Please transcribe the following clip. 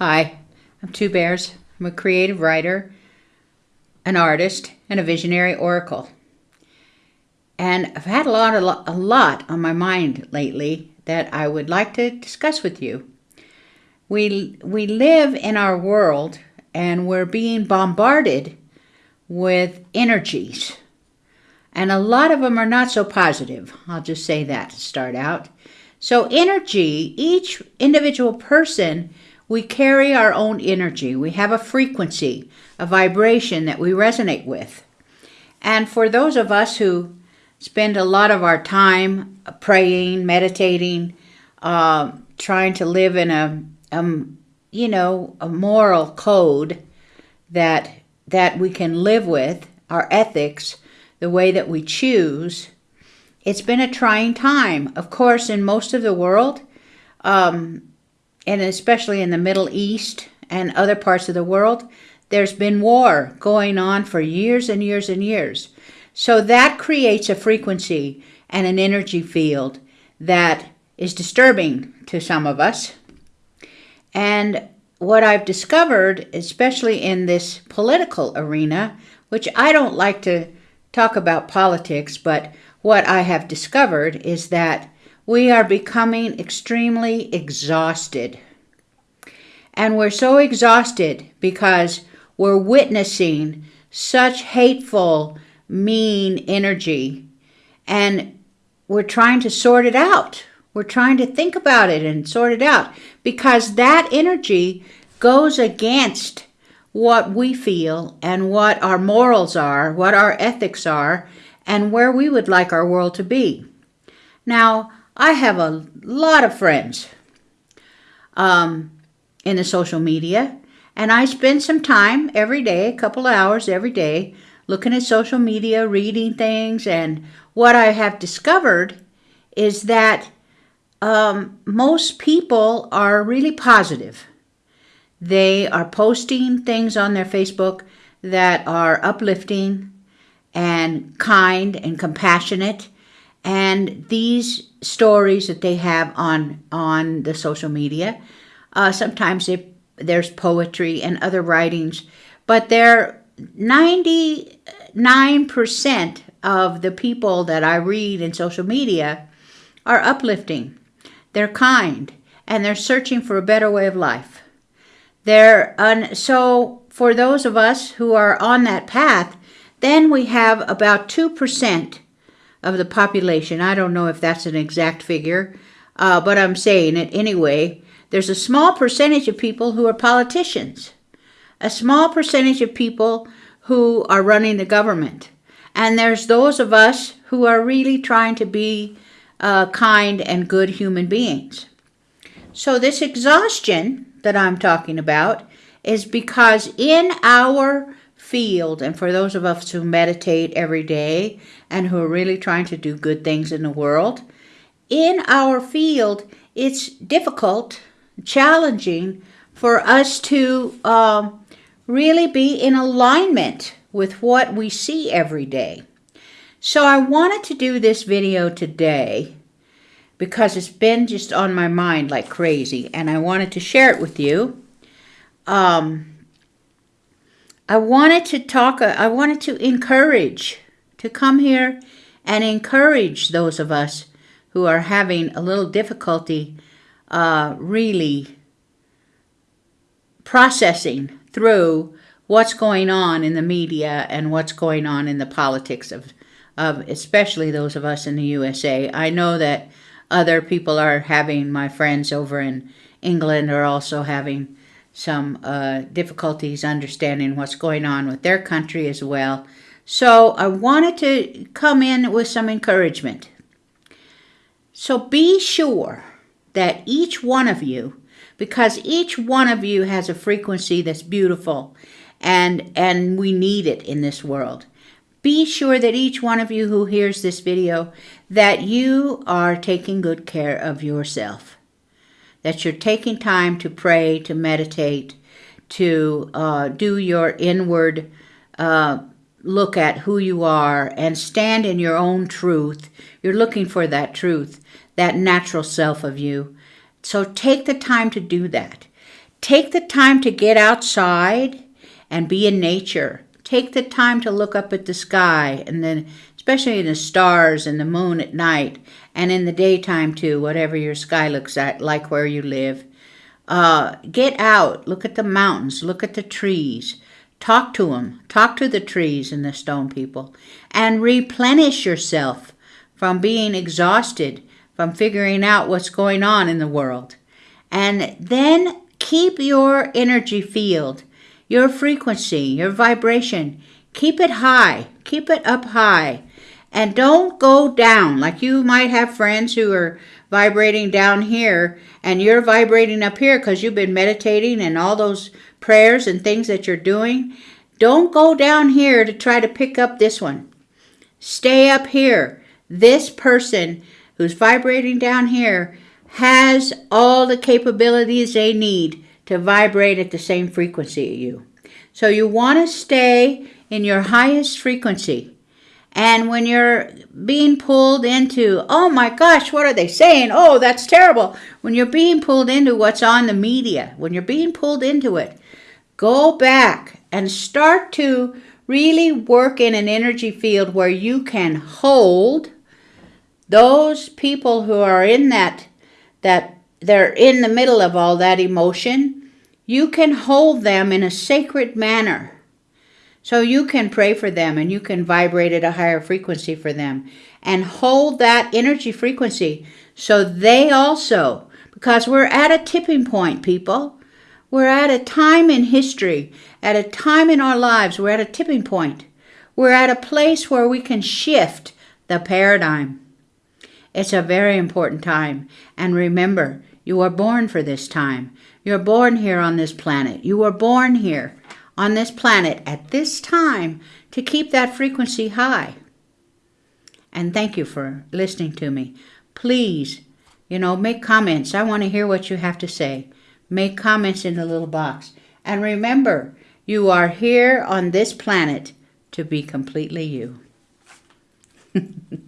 Hi, I'm Two Bears. I'm a creative writer, an artist, and a visionary oracle. And I've had a lot, a lot, on my mind lately that I would like to discuss with you. We, we live in our world and we're being bombarded with energies. And a lot of them are not so positive. I'll just say that to start out. So, energy, each individual person we carry our own energy. We have a frequency, a vibration that we resonate with. And for those of us who spend a lot of our time praying, meditating, uh, trying to live in a, a, you know, a moral code that that we can live with, our ethics, the way that we choose, it's been a trying time. Of course, in most of the world, um, and especially in the Middle East and other parts of the world, there's been war going on for years and years and years. So that creates a frequency and an energy field that is disturbing to some of us. And what I've discovered, especially in this political arena, which I don't like to talk about politics, but what I have discovered is that we are becoming extremely exhausted. And we're so exhausted because we're witnessing such hateful, mean energy. And we're trying to sort it out. We're trying to think about it and sort it out because that energy goes against what we feel and what our morals are, what our ethics are, and where we would like our world to be. Now, I have a lot of friends um, in the social media, and I spend some time every day, a couple of hours every day, looking at social media, reading things, and what I have discovered is that um, most people are really positive. They are posting things on their Facebook that are uplifting, and kind and compassionate. And these stories that they have on on the social media, uh, sometimes there's poetry and other writings, but they're 99% of the people that I read in social media are uplifting. They're kind and they're searching for a better way of life. They're un- so for those of us who are on that path, then we have about 2% of the population. I don't know if that's an exact figure, uh, but I'm saying it anyway. There's a small percentage of people who are politicians, a small percentage of people who are running the government. And there's those of us who are really trying to be uh, kind and good human beings. So, this exhaustion that I'm talking about is because in our field. And for those of us who meditate every day and who are really trying to do good things in the world, in our field, it's difficult, challenging for us to um, really be in alignment with what we see every day. So I wanted to do this video today because it's been just on my mind like crazy and I wanted to share it with you. Um, I wanted to talk, I wanted to encourage, to come here and encourage those of us who are having a little difficulty uh, really processing through what's going on in the media and what's going on in the politics of, of especially those of us in the USA. I know that other people are having, my friends over in England are also having some uh, difficulties understanding what's going on with their country as well. So I wanted to come in with some encouragement. So be sure that each one of you, because each one of you has a frequency that's beautiful and, and we need it in this world. Be sure that each one of you who hears this video, that you are taking good care of yourself that you're taking time to pray, to meditate, to uh, do your inward uh, look at who you are and stand in your own truth. You're looking for that truth, that natural self of you. So take the time to do that. take the time to get outside and be in nature. Take the time to look up at the sky and then especially the stars and the moon at night and in the daytime too, whatever your sky looks at, like where you live. Uh, get out, look at the mountains, look at the trees, talk to them, talk to the trees and the stone people, and replenish yourself from being exhausted, from figuring out what's going on in the world. And then keep your energy field, your frequency, your vibration, keep it high, keep it up high. And don't go down. Like you might have friends who are vibrating down here and you're vibrating up here because you've been meditating and all those prayers and things that you're doing. Don't go down here to try to pick up this one. Stay up here. This person who's vibrating down here has all the capabilities they need to vibrate at the same frequency as you. So you want to stay in your highest frequency. And when you're being pulled into, oh my gosh, what are they saying? Oh, that's terrible. When you're being pulled into what's on the media, when you're being pulled into it, go back and start to really work in an energy field where you can hold those people who are in that that they're in the middle of all that emotion you can hold them in a sacred manner so you can pray for them and you can vibrate at a higher frequency for them and hold that energy frequency so they also, because we're at a tipping point, people. We're at a time in history, at a time in our lives, we're at a tipping point. We're at a place where we can shift the paradigm. It's a very important time. And remember, you are born for this time. You're born here on this planet. You were born here on this planet at this time to keep that frequency high. And thank you for listening to me. Please, you know, make comments. I want to hear what you have to say. Make comments in the little box. And remember, you are here on this planet to be completely you.